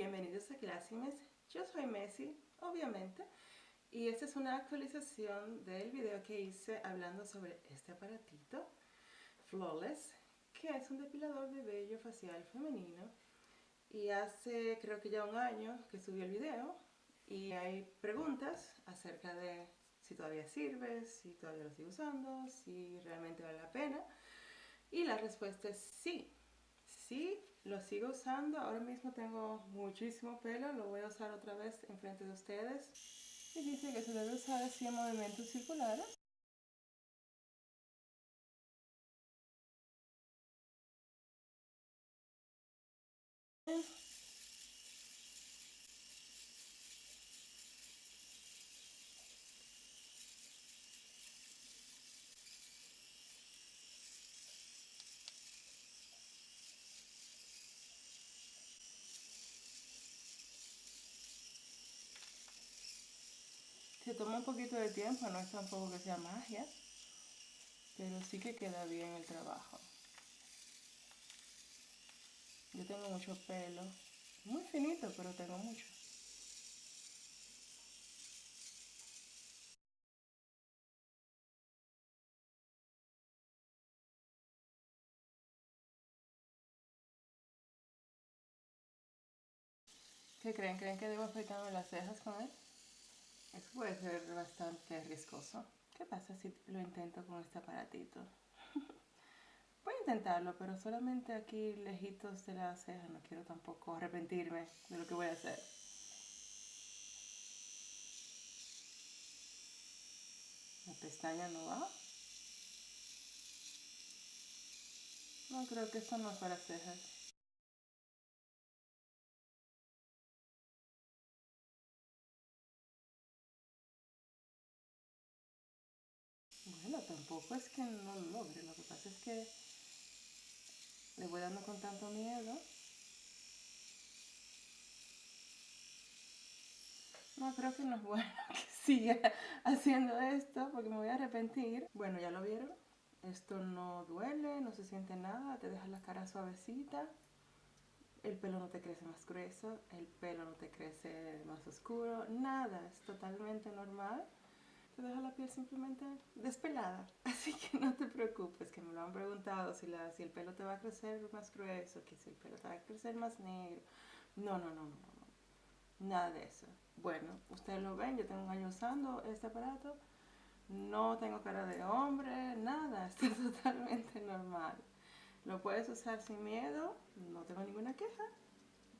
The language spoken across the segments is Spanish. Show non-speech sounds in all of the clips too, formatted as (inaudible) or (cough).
bienvenidos a Classimes. Yo soy Messi, obviamente, y esta es una actualización del video que hice hablando sobre este aparatito, Flawless, que es un depilador de vello facial femenino. Y hace creo que ya un año que subí el video y hay preguntas acerca de si todavía sirve, si todavía lo sigo usando, si realmente vale la pena. Y la respuesta es sí, sí lo sigo usando, ahora mismo tengo muchísimo pelo, lo voy a usar otra vez en frente de ustedes. Y dice que se debe usar así en movimientos circulares. Toma un poquito de tiempo, no es tampoco que sea magia, pero sí que queda bien el trabajo. Yo tengo mucho pelo, muy finito, pero tengo mucho. ¿Qué creen? ¿Creen que debo afeitarme las cejas con él? Eso puede ser bastante riesgoso. ¿Qué pasa si lo intento con este aparatito? (laughs) Voy a intentarlo, pero solamente aquí lejitos de la ceja. No quiero tampoco arrepentirme de lo que voy a hacer. La pestaña no va. No, creo que esto no es para cejas. Tampoco es que no lo logre, lo que pasa es que le voy dando con tanto miedo. No, creo que no es bueno (laughs) que siga haciendo esto porque me voy a arrepentir. Bueno, ya lo vieron. Esto no duele, no se siente nada, te deja la cara suavecita. El pelo no te crece más grueso, el pelo no te crece más oscuro, nada, es totalmente normal te deja la piel simplemente despelada. (laughs) Así que no te preocupes, que me lo han preguntado si, la, si el pelo te va a crecer más grueso, que si el pelo te va a crecer más negro. No, no, no, no, no. Nada de eso. Bueno, ustedes lo ven, yo tengo un año usando este aparato. No tengo cara de hombre, nada, (laughs) está totalmente normal. Lo puedes usar sin miedo, no tengo ninguna queja.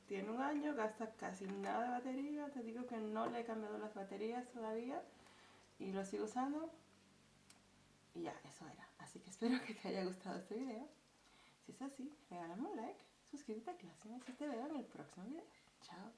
Tiene un año, gasta casi nada de batería. Te digo que no le he cambiado las baterías todavía y lo sigo usando y ya, eso era. Así que espero que te haya gustado este video. Si es así, regálame un like, suscríbete a Clase y te veo en el próximo video. Chao.